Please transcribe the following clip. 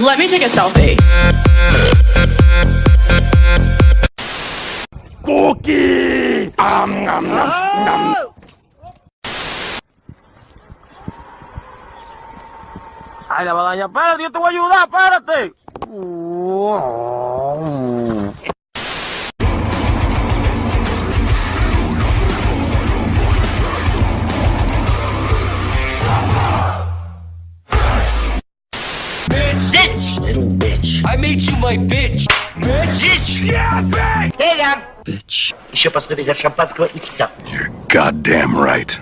Let me take a selfie. Cookie! Am, nom, nom, nom. Ay, la badaña, espérate, yo te voy a ayudar, espérate. Bitch! Little bitch. I made you my bitch. Bitch! Bitch! Yeah, bitch! Bitch! Еще посмотри за шампанского и все. You're goddamn right.